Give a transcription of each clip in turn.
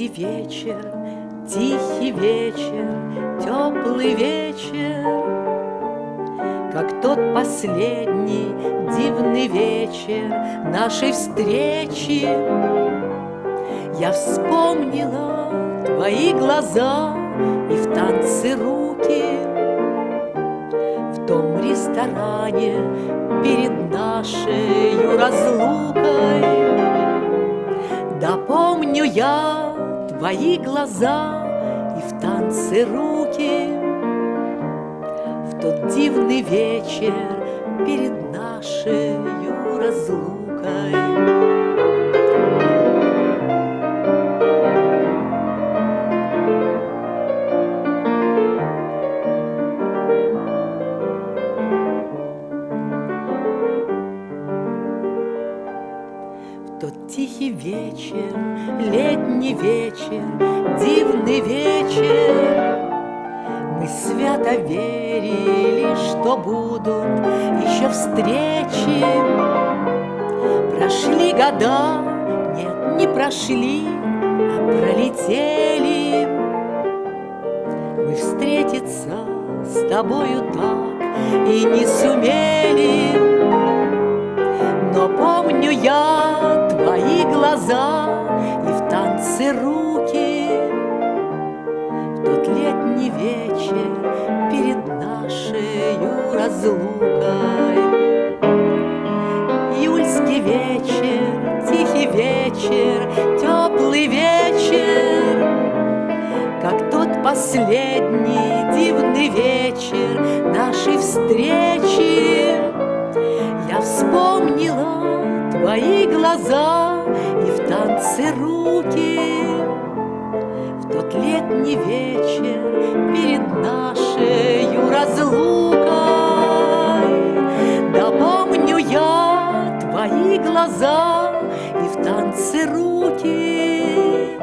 Июльский вечер, тихий вечер, теплый вечер, Как тот последний дивный вечер нашей встречи. Я вспомнила твои глаза и в танце руки. В том ресторане перед нашей разлукой. Да помню я твои глаза и в танце руки. В тот дивный вечер перед нашей разлукой тихий вечер, летний вечер, дивный вечер. Мы свято верили, что будут еще встречи. Прошли года, нет, не прошли, а пролетели. Мы встретиться с тобою так и не сумели. Но помню я глаза И в танце руки. В тот летний вечер Перед нашей разлукой. Июльский вечер, тихий вечер Теплый вечер. Как тот последний дивный вечер Нашей встречи. Я вспомнила твои глаза руки. В тот летний вечер перед нашей разлукой Да помню я твои глаза и в танце руки.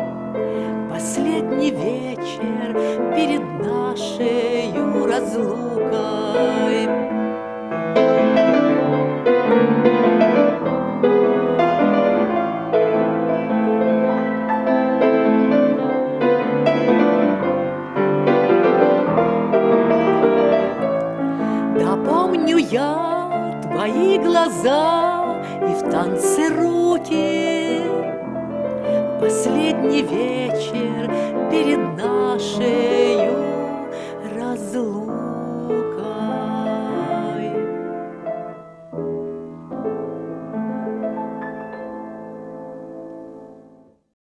Последний вечер перед нашей разлукой я твои глаза и в танце руки. Последний вечер перед нашей